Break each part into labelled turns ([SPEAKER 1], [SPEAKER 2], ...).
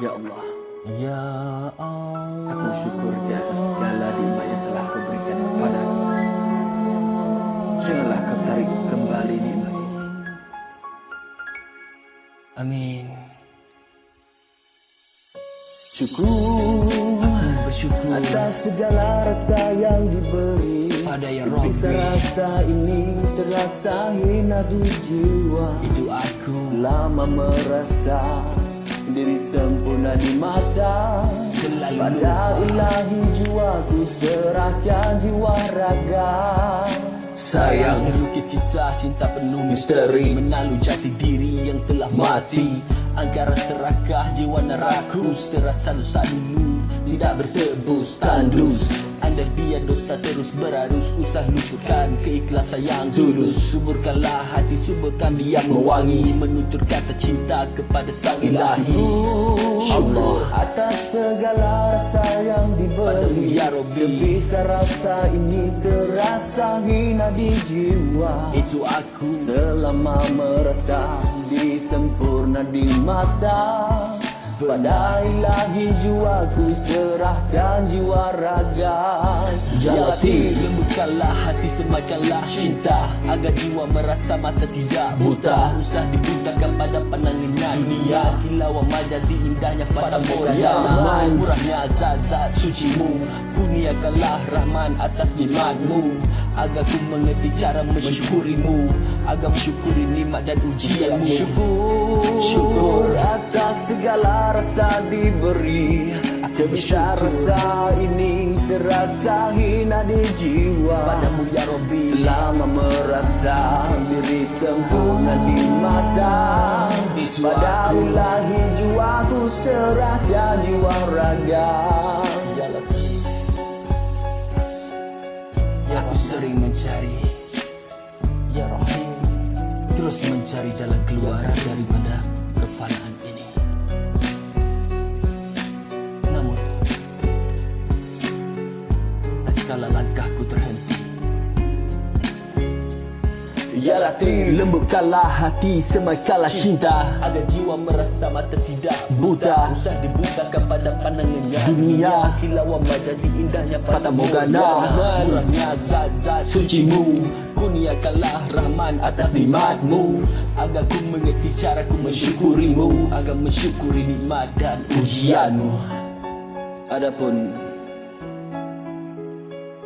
[SPEAKER 1] Ya Allah,
[SPEAKER 2] Ya Allah
[SPEAKER 1] aku syukur di atas segala nikmat yang telah kau berikan kepada aku. Janganlah kau tarik kembali nikmat ini.
[SPEAKER 2] Amin
[SPEAKER 1] Syukur
[SPEAKER 2] Bersyukur
[SPEAKER 1] atas segala rasa yang diberi.
[SPEAKER 2] pada Ya
[SPEAKER 1] Bisa
[SPEAKER 2] Rabbi
[SPEAKER 1] rasa ini terasa hina di jiwa.
[SPEAKER 2] Itu aku
[SPEAKER 1] Lama merasa diri sempurna di mata. Pada ilahi jiwaku serahkan jiwa raga.
[SPEAKER 2] Sayang Melukis kisah cinta penuh misteri Menalu jati diri yang telah mati Angkara serakah jiwa nerakus Terasa dosa dulu Tidak bertebus tandus Anda biar dosa terus berarus Usah lupakan keikhlasan yang tulus Suburkanlah hati suburkan biar mewangi Menutur kata cinta kepada sang ilahi.
[SPEAKER 1] Syukur atas segala rasa yang diberi.
[SPEAKER 2] ya Rabbi.
[SPEAKER 1] Rasa ini terasa hina di jiwa.
[SPEAKER 2] Itu aku.
[SPEAKER 1] Selama merasa diri sempurna di mata. Pada ilahi jiwaku serahkan jiwa raga.
[SPEAKER 2] Ya Lembutkanlah hati semakanlah cinta. Agar jiwa merasa mata tidak buta. Usah dibutakan pada pandangannya dunia. Kilauan majazi indahnya pada moya Murahnya zat-zat sucimu. Kurniakanlah Rahman atas nikmatmu. Agar ku mengerti cara mensyukurimu. Agar mensyukuri nikmat dan ujianmu.
[SPEAKER 1] Syukur,
[SPEAKER 2] Syukur.
[SPEAKER 1] atas segala rasa diberi Sebisa rasa ini terasa hina di jiwa.
[SPEAKER 2] Padamu ya Rabbi.
[SPEAKER 1] Selama merasa diri sempurna di mata. Pada ilahi jiwaku serahkan jiwa raga
[SPEAKER 2] Aku sering mencari Ya Rahim Terus mencari jalan keluar daripada kefanaan Ya Latif Lembutkanlah hati semaikanlah cinta. Agar jiwa merasa mata tidak buta. Usah dibutakan pada pandangannya dunia. Kilauan majazi indahnya Fata Morgana. Murahnya zat-zat sucimu. Kurniakanlah Rahman atas nikmatmu. Agar ku mengerti cara ku mensyukurimu. Agar mensyukuri nikmat dan ujianmu.
[SPEAKER 1] Adapun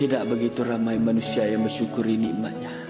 [SPEAKER 1] tidak begitu ramai manusia yang bersyukuri nikmatnya